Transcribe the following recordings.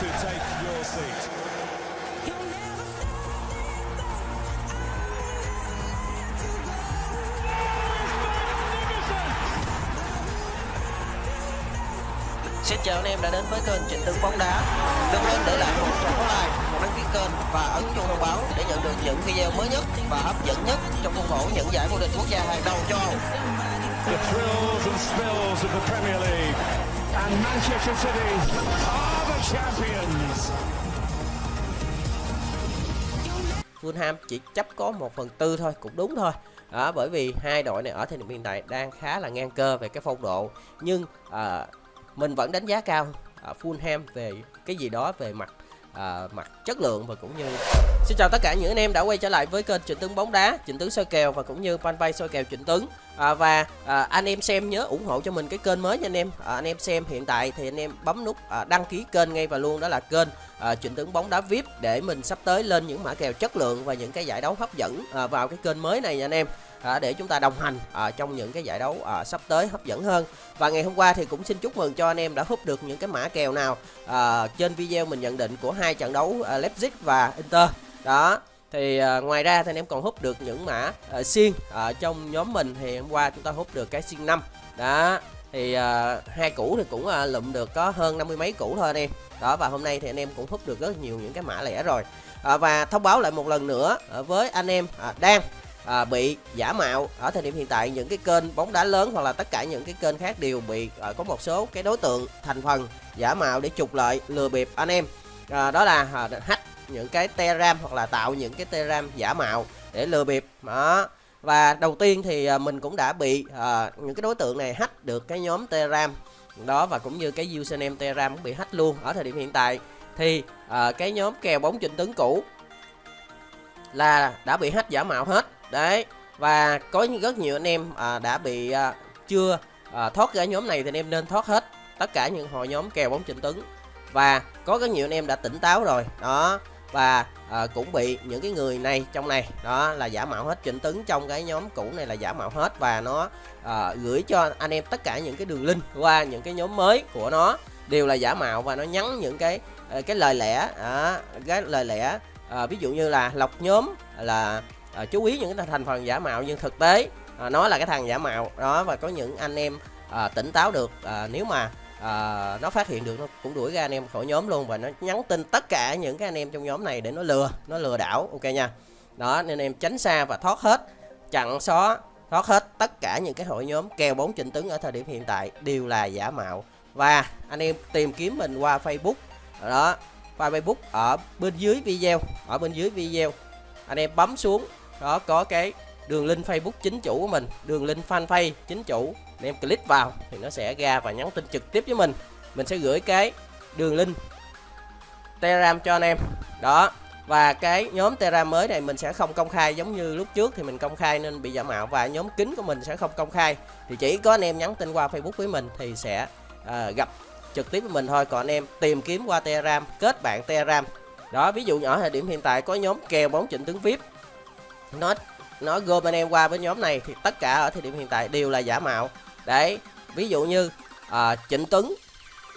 to take your seat. Xin chào anh em đã đến với kênh Trịnh Tấn bóng đá. Đừng quên để lại một like, một đăng ký kênh và ấn chuông thông báo để nhận được những video mới nhất và hấp dẫn nhất trong khuôn khổ những giải vô địch quốc gia hàng đầu châu Âu. The thrills and spills of the Premier League. And Manchester City are. Fulham chỉ chấp có 1 phần tư thôi cũng đúng thôi. Đó, bởi vì hai đội này ở thời điểm hiện tại đang khá là ngang cơ về cái phong độ. Nhưng à, mình vẫn đánh giá cao à, Fulham về cái gì đó về mặt à, mặt chất lượng và cũng như xin chào tất cả những anh em đã quay trở lại với kênh Trịnh Tướng bóng đá Trịnh Tướng soi kèo và cũng như fanpage soi kèo Trịnh Tướng. À, và à, anh em xem nhớ ủng hộ cho mình cái kênh mới nha anh em. À, anh em xem hiện tại thì anh em bấm nút à, đăng ký kênh ngay và luôn đó là kênh à, Trịnh Tướng bóng đá VIP để mình sắp tới lên những mã kèo chất lượng và những cái giải đấu hấp dẫn à, vào cái kênh mới này nha anh em à, để chúng ta đồng hành à, trong những cái giải đấu à, sắp tới hấp dẫn hơn. Và ngày hôm qua thì cũng xin chúc mừng cho anh em đã hút được những cái mã kèo nào à, trên video mình nhận định của hai trận đấu à, Leipzig và Inter. Đó thì à, ngoài ra thì anh em còn hút được những mã à, xiên à, trong nhóm mình thì hôm qua chúng ta hút được cái xiên 5 đó thì à, hai củ thì cũng à, lụm được có hơn năm mươi mấy củ thôi anh em. Đó và hôm nay thì anh em cũng hút được rất nhiều những cái mã lẻ rồi. À, và thông báo lại một lần nữa à, với anh em à, đang à, bị giả mạo ở thời điểm hiện tại. Những cái kênh bóng đá lớn hoặc là tất cả những cái kênh khác đều bị à, có một số cái đối tượng thành phần giả mạo để trục lợi lừa bịp anh em. À, đó là à, hack những cái telegram hoặc là tạo những cái telegram giả mạo để lừa bịp. Đó. Và đầu tiên thì à, mình cũng đã bị à, những cái đối tượng này hack được cái nhóm telegram đó và cũng như cái username telegram cũng bị hack luôn ở thời điểm hiện tại. Thì à, cái nhóm kèo bóng trình tướng cũ là đã bị hack giả mạo hết đấy và có rất nhiều anh em à, đã bị à, chưa à, thoát ra nhóm này thì anh em nên thoát hết tất cả những hội nhóm kèo bóng trình tấn và có rất nhiều anh em đã tỉnh táo rồi đó. Và à, cũng bị những cái người này trong này đó là giả mạo hết. Chỉnh tấn trong cái nhóm cũ này là giả mạo hết và nó à, gửi cho anh em tất cả những cái đường link qua những cái nhóm mới của nó đều là giả mạo và nó nhắn những cái à, cái lời lẽ à, cái lời lẽ à, ví dụ như là lọc nhóm là à, chú ý những cái thành phần giả mạo nhưng thực tế à, nó là cái thằng giả mạo. Đó và có những anh em à, tỉnh táo được à, nếu mà à, nó phát hiện được nó cũng đuổi ra anh em khỏi nhóm luôn và nó nhắn tin tất cả những cái anh em trong nhóm này để nó lừa nó lừa đảo ok nha. Đó nên em tránh xa và thoát hết chặn xóa thoát hết tất cả những cái hội nhóm kèo bóng trịnh tướng ở thời điểm hiện tại đều là giả mạo. Và anh em tìm kiếm mình qua facebook. Đó qua facebook ở bên dưới video ở bên dưới video anh em bấm xuống đó có cái đường link Facebook chính chủ của mình đường link fanpage chính chủ. Anh em click vào thì nó sẽ ra và nhắn tin trực tiếp với mình. Mình sẽ gửi cái đường link telegram cho anh em. Đó và cái nhóm telegram mới này mình sẽ không công khai. Giống như lúc trước thì mình công khai nên bị giả mạo và nhóm kín của mình sẽ không công khai. Thì chỉ có anh em nhắn tin qua facebook với mình thì sẽ à, gặp trực tiếp với mình thôi. Còn anh em tìm kiếm qua telegram kết bạn telegram. Đó ví dụ nhỏ thời điểm hiện tại có nhóm kèo bóng trịnh tướng vip nó nó gom anh em qua với nhóm này thì tất cả ở thời điểm hiện tại đều là giả mạo. Đấy ví dụ như à, trịnh tuấn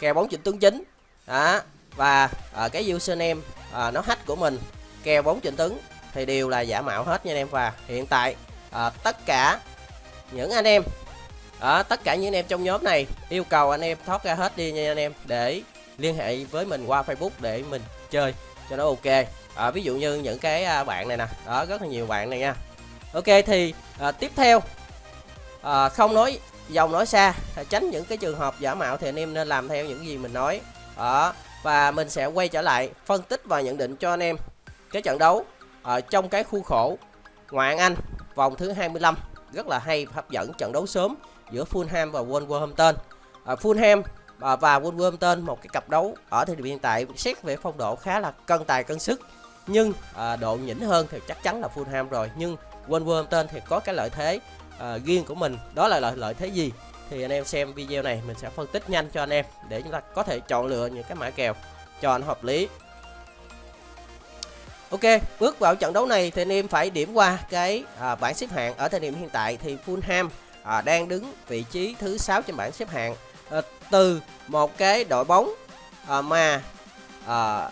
kèo bóng trịnh tuấn chính. Đó và à, cái username à, nó hack của mình. Kèo bóng trịnh tuấn thì đều là giả mạo hết nha anh em và hiện tại à, tất cả những anh em đó, tất cả những anh em trong nhóm này yêu cầu anh em thoát ra hết đi nha anh em để liên hệ với mình qua facebook để mình chơi cho nó ok à, ví dụ như những cái à, bạn này nè. Đó rất là nhiều bạn này nha. Ok thì à, tiếp theo à, không nói dòng nói xa à, tránh những cái trường hợp giả mạo thì anh em nên làm theo những gì mình nói. Đó và mình sẽ quay trở lại phân tích và nhận định cho anh em cái trận đấu ở trong cái khu khổ ngoại Anh vòng thứ 25 rất là hay hấp dẫn trận đấu sớm giữa Fulham và Wolverhampton. À, Fulham và Wolverhampton một cái cặp đấu ở thời điểm hiện tại xét về phong độ khá là cân tài cân sức nhưng à, độ nhỉnh hơn thì chắc chắn là Fulham rồi. Nhưng Wolverhampton thì có cái lợi thế à, riêng của mình. Đó là lợi lợi thế gì? Thì anh em xem video này mình sẽ phân tích nhanh cho anh em để chúng ta có thể chọn lựa những cái mã kèo cho nó hợp lý. Ok, bước vào trận đấu này thì anh em phải điểm qua cái à, bảng xếp hạng. Ở thời điểm hiện tại thì Fulham à, đang đứng vị trí thứ 6 trên bảng xếp hạng à, từ một cái đội bóng à, mà à,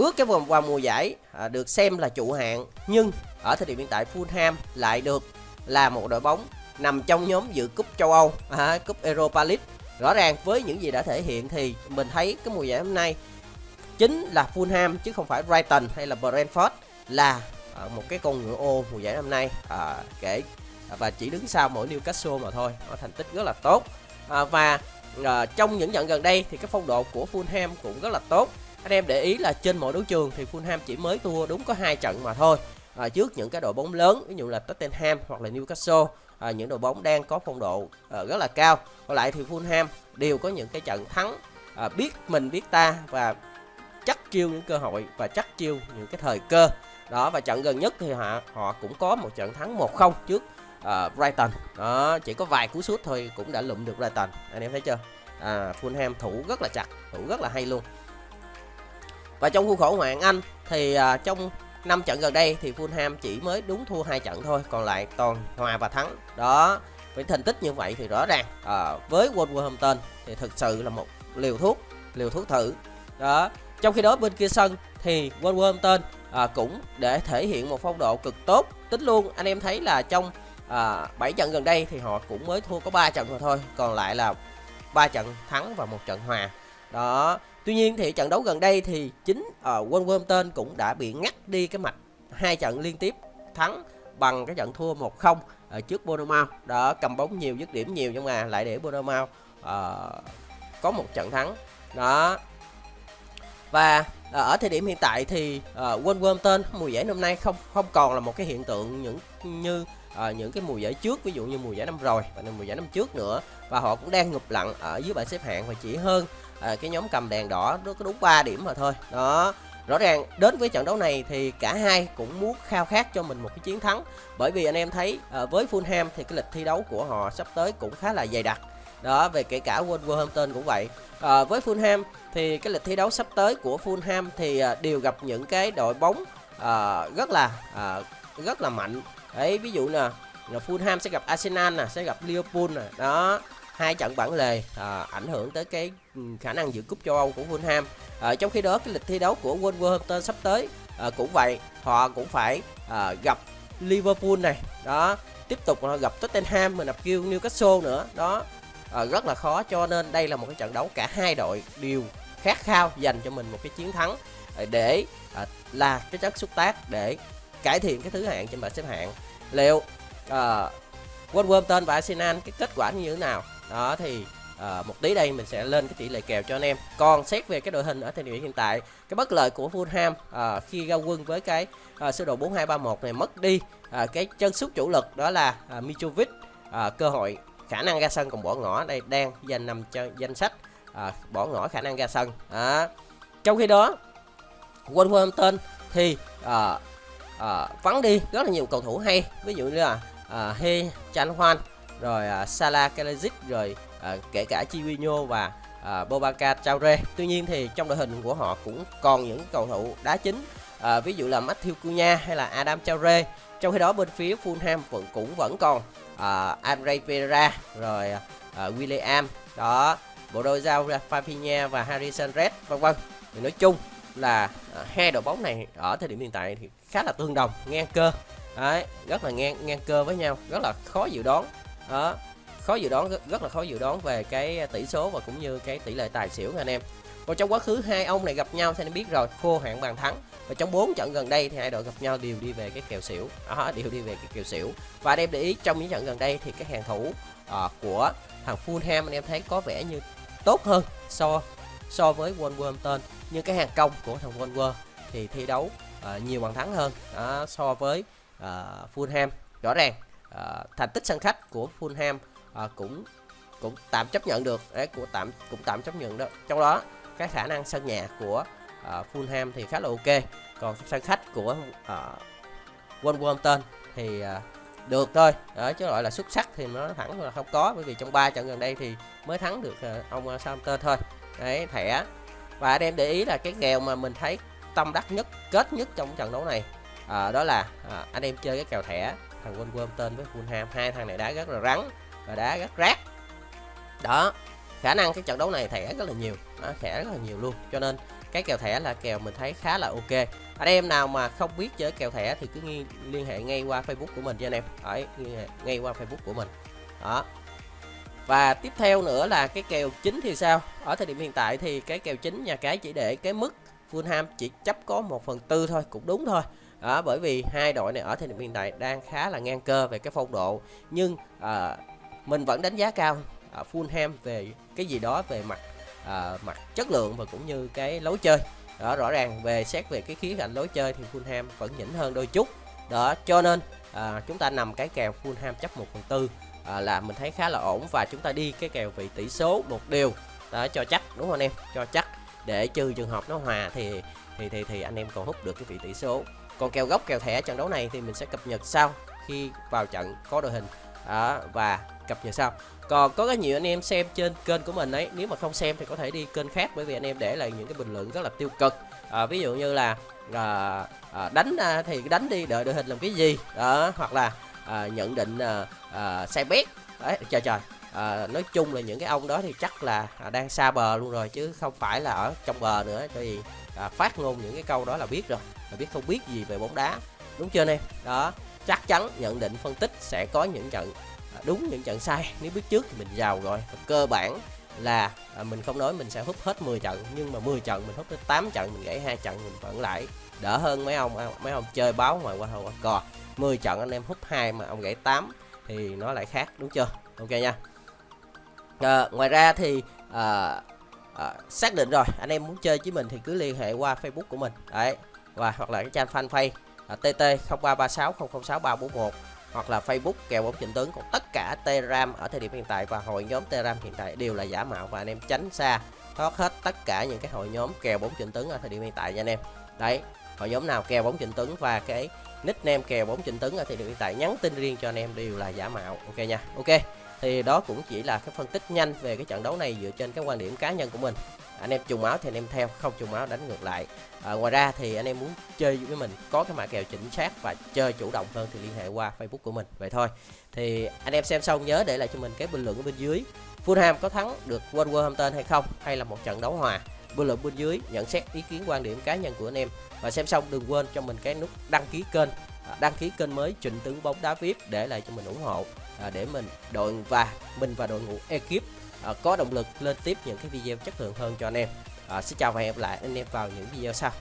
bước cái vòng qua mùa giải à, được xem là trụ hạng nhưng ở thời điểm hiện tại Fulham lại được là một đội bóng nằm trong nhóm dự cúp châu Âu, à, cúp Europa League. Rõ ràng với những gì đã thể hiện thì mình thấy cái mùa giải hôm nay chính là Fulham chứ không phải Brighton hay là Brentford là à, một cái con ngựa ô mùa giải năm nay à, kể à, và chỉ đứng sau mỗi Newcastle mà thôi. Nó thành tích rất là tốt. À, và à, trong những trận gần đây thì cái phong độ của Fulham cũng rất là tốt anh em để ý là trên mọi đấu trường thì Fulham chỉ mới thua đúng có hai trận mà thôi. À, trước những cái đội bóng lớn ví dụ là Tottenham hoặc là Newcastle à, những đội bóng đang có phong độ à, rất là cao. Còn lại thì Fulham đều có những cái trận thắng à, biết mình biết ta và chắc chiêu những cơ hội và chắc chiêu những cái thời cơ. Đó và trận gần nhất thì họ họ cũng có một trận thắng 1-0 trước uh, Brighton. Đó chỉ có vài cú sút thôi cũng đã lụm được Brighton. Anh em thấy chưa? À, Fulham thủ rất là chặt thủ rất là hay luôn và trong khuôn khổ ngoại hạng Anh thì à, trong năm trận gần đây thì Fulham chỉ mới đúng thua hai trận thôi, còn lại toàn hòa và thắng. Đó, với thành tích như vậy thì rõ ràng à, với Wolverhampton thì thực sự là một liều thuốc, liều thuốc thử. Đó, trong khi đó bên kia sân thì Wolverhampton à, cũng để thể hiện một phong độ cực tốt. Tính luôn anh em thấy là trong à, 7 trận gần đây thì họ cũng mới thua có 3 trận mà thôi, còn lại là ba trận thắng và một trận hòa. Đó, Tuy nhiên thì trận đấu gần đây thì chính ở uh, Wolverhampton cũng đã bị ngắt đi cái mạch hai trận liên tiếp thắng bằng cái trận thua 1-0 ở ờ, trước Bournemouth. Đó cầm bóng nhiều, dứt điểm nhiều nhưng mà lại để Bournemouth uh, có một trận thắng. Đó. Và uh, ở thời điểm hiện tại thì uh, Wolverhampton mùa giải năm nay không không còn là một cái hiện tượng những như uh, những cái mùa giải trước ví dụ như mùa giải năm rồi và mùa giải năm trước nữa và họ cũng đang ngụp lặn ở dưới bảng xếp hạng và chỉ hơn à, cái nhóm cầm đèn đỏ nó có đúng 3 điểm mà thôi. Đó. Rõ ràng đến với trận đấu này thì cả hai cũng muốn khao khát cho mình một cái chiến thắng. Bởi vì anh em thấy à, với Fulham thì cái lịch thi đấu của họ sắp tới cũng khá là dày đặc. Đó về kể cả Wolverhampton cũng vậy. À, với Fulham thì cái lịch thi đấu sắp tới của Fulham thì à, đều gặp những cái đội bóng à, rất là à, rất là mạnh. Đấy ví dụ nè Fulham sẽ gặp Arsenal nè sẽ gặp Liverpool nè. Đó hai trận bản lề à, ảnh hưởng tới cái ừ, khả năng dự cúp châu Âu của Fulham. À, trong khi đó cái lịch thi đấu của Wolverhampton sắp tới à, cũng vậy, họ cũng phải à, gặp Liverpool này, đó, tiếp tục họ gặp Tottenham và gặp Newcastle nữa, đó, à, rất là khó cho nên đây là một cái trận đấu cả hai đội đều khát khao dành cho mình một cái chiến thắng à, để à, là cái chất xúc tác để cải thiện cái thứ hạng trên bảng xếp hạng. Liệu à, Wolverhampton và Arsenal cái kết quả như thế nào đó thì à, một tí đây mình sẽ lên cái tỷ lệ kèo cho anh em. Còn xét về cái đội hình ở thời điểm hiện tại cái bất lợi của Fulham à, khi ra quân với cái à, sơ đồ 4231 này mất đi à, cái chân sút chủ lực đó là à, Mitrovic. À, cơ hội khả năng ra sân còn bỏ ngỏ đây đang danh nằm cho danh sách à, bỏ ngỏ khả năng ra sân. À, trong khi đó Wolverhampton thì à, à, vắng đi rất là nhiều cầu thủ hay. Ví dụ như là à, He Chan Hoan rồi à, Salah Kalajic rồi à, kể cả Chivinho và à, Bobaka Traore. Tuy nhiên thì trong đội hình của họ cũng còn những cầu thủ đá chính à, ví dụ là Matthew Cunha hay là Adam Traore. Trong khi đó bên phía Fulham vẫn cũng vẫn còn à, Andre Pereira rồi à, William đó bộ đôi giao Rafinha và Harrison Red vân vân. Thì nói chung là à, hai đội bóng này ở thời điểm hiện tại thì khá là tương đồng ngang cơ đấy rất là ngang ngang cơ với nhau rất là khó dự đoán đó khó dự đoán rất là khó dự đoán về cái tỷ số và cũng như cái tỷ lệ tài xỉu anh em. Còn trong quá khứ hai ông này gặp nhau thì anh biết rồi khô hạn bàn thắng. Và trong bốn trận gần đây thì hai đội gặp nhau đều đi về cái kèo xỉu. Đó đều đi về cái kèo xỉu. Và anh em để ý trong những trận gần đây thì cái hàng thủ uh, của thằng Fulham anh em thấy có vẻ như tốt hơn so so với Wolverhampton. Nhưng cái hàng công của thằng Wolver thì thi đấu uh, nhiều bàn thắng hơn uh, so với uh, Fulham. Rõ ràng À, thành tích sân khách của Fulham à, cũng cũng tạm chấp nhận được. Đấy của tạm cũng tạm chấp nhận đó. Trong đó cái khả năng sân nhà của à, Fulham thì khá là ok. Còn sân khách của à, Wolverhampton thì à, được thôi. Đó chứ gọi là xuất sắc thì nó thẳng là không có. Bởi vì trong ba trận gần đây thì mới thắng được à, ông Southampton thôi. Đấy thẻ. Và anh em để ý là cái kèo mà mình thấy tâm đắc nhất kết nhất trong trận đấu này à, đó là à, anh em chơi cái kèo thẻ thằng quên quên tên với Fulham hai thằng này đá rất là rắn và đá rất rác. Đó khả năng cái trận đấu này thẻ rất là nhiều. Nó thẻ rất là nhiều luôn. Cho nên cái kèo thẻ là kèo mình thấy khá là ok. Anh em nào mà không biết chơi kèo thẻ thì cứ nghi, liên hệ ngay qua facebook của mình cho anh em. Ấy ngay qua facebook của mình. Đó. Và tiếp theo nữa là cái kèo chính thì sao? Ở thời điểm hiện tại thì cái kèo chính nhà cái chỉ để cái mức Fulham chỉ chấp có 1 phần tư thôi cũng đúng thôi đó, bởi vì hai đội này ở thời điểm hiện tại đang khá là ngang cơ về cái phong độ. Nhưng à, mình vẫn đánh giá cao à, Fulham về cái gì đó về mặt à, mặt chất lượng và cũng như cái lối chơi. Đó rõ ràng về xét về cái khía cạnh lối chơi thì Fulham vẫn nhỉnh hơn đôi chút. Đó cho nên à, chúng ta nằm cái kèo Fulham chấp 1 phần tư à, là mình thấy khá là ổn và chúng ta đi cái kèo vị tỷ số một điều. Đó cho chắc đúng không anh em? Cho chắc để trừ trường hợp nó hòa thì thì thì thì anh em còn hút được cái vị tỷ số. Còn kèo gốc kèo thẻ trận đấu này thì mình sẽ cập nhật sau khi vào trận có đội hình. Đó, và cập nhật sau. Còn có rất nhiều anh em xem trên kênh của mình ấy nếu mà không xem thì có thể đi kênh khác bởi vì anh em để lại những cái bình luận rất là tiêu cực. À, ví dụ như là à, à, đánh à, thì đánh đi đợi đội hình làm cái gì? Đó hoặc là à, nhận định à, à, sai bét đấy trời trời. À, nói chung là những cái ông đó thì chắc là à, đang xa bờ luôn rồi chứ không phải là ở trong bờ nữa. Cho vì à, phát ngôn những cái câu đó là biết rồi là biết không biết gì về bóng đá đúng chưa anh em? Đó chắc chắn nhận định phân tích sẽ có những trận à, đúng những trận sai. Nếu biết trước thì mình giàu rồi. Và cơ bản là à, mình không nói mình sẽ hút hết 10 trận nhưng mà 10 trận mình hút tới 8 trận mình gãy hai trận mình vẫn lại. Đỡ hơn mấy ông à, mấy ông chơi báo ngoài qua hầu cò. 10 trận anh em hút hai mà ông gãy 8 thì nó lại khác đúng chưa? Ok nha. À, ngoài ra thì à, à, xác định rồi. Anh em muốn chơi với mình thì cứ liên hệ qua facebook của mình. Đấy. Và hoặc là cái trang fanpage à, tt 0336 hoặc là facebook kèo bóng trịnh tướng. Còn tất cả telegram ở thời điểm hiện tại và hội nhóm telegram hiện tại đều là giả mạo và anh em tránh xa. Thoát hết tất cả những cái hội nhóm kèo bóng trịnh tướng ở thời điểm hiện tại nha anh em. Đấy. Hội nhóm nào kèo bóng trịnh tướng và cái nickname kèo bóng trịnh tướng ở thời điểm hiện tại nhắn tin riêng cho anh em đều là giả mạo. Ok nha. Ok thì đó cũng chỉ là cái phân tích nhanh về cái trận đấu này dựa trên cái quan điểm cá nhân của mình. Anh em trùng máu thì anh em theo không trùng máu đánh ngược lại. À, ngoài ra thì anh em muốn chơi với mình có cái mã kèo chính xác và chơi chủ động hơn thì liên hệ qua facebook của mình. Vậy thôi. Thì anh em xem xong nhớ để lại cho mình cái bình luận ở bên dưới. Fulham có thắng được Wolverhampton hay không? Hay là một trận đấu hòa? Bình luận bên dưới nhận xét ý kiến quan điểm cá nhân của anh em. Và xem xong đừng quên cho mình cái nút đăng ký kênh. À, đăng ký kênh mới Trịnh Tướng bóng đá VIP để lại cho mình ủng hộ à, để mình đội và mình và đội ngũ ekip à, có động lực lên tiếp những cái video chất lượng hơn cho anh em. À, xin chào và hẹn gặp lại anh em vào những video sau.